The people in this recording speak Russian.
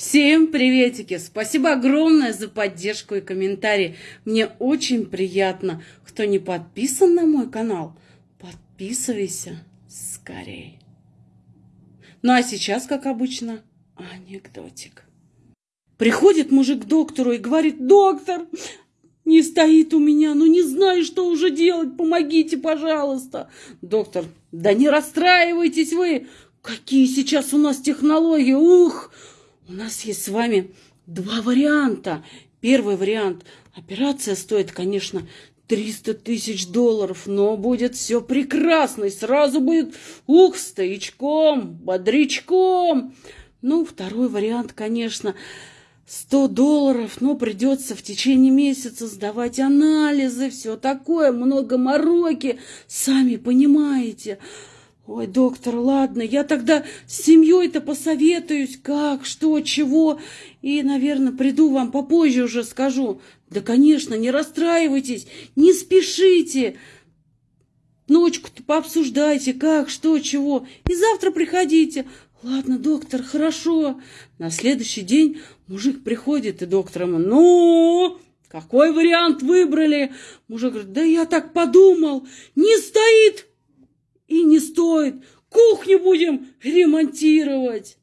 Всем приветики! Спасибо огромное за поддержку и комментарии. Мне очень приятно. Кто не подписан на мой канал, подписывайся скорее. Ну а сейчас, как обычно, анекдотик. Приходит мужик к доктору и говорит, доктор, не стоит у меня, ну не знаю, что уже делать, помогите, пожалуйста. Доктор, да не расстраивайтесь вы, какие сейчас у нас технологии, ух, у нас есть с вами два варианта. Первый вариант. Операция стоит, конечно, 300 тысяч долларов, но будет все прекрасно, и сразу будет, ух, стоячком, бодрячком. Ну, второй вариант, конечно, 100 долларов, но придется в течение месяца сдавать анализы, все такое, много мороки, сами понимаете. Ой, доктор, ладно, я тогда с семьей-то посоветуюсь, как, что, чего, и, наверное, приду вам попозже уже скажу. Да, конечно, не расстраивайтесь, не спешите. Ночку-то пообсуждайте, как, что, чего, и завтра приходите. Ладно, доктор, хорошо. На следующий день мужик приходит, и доктор ему, ну, какой вариант выбрали? Мужик говорит, да я так подумал, не стоит стоит. Кухню будем ремонтировать.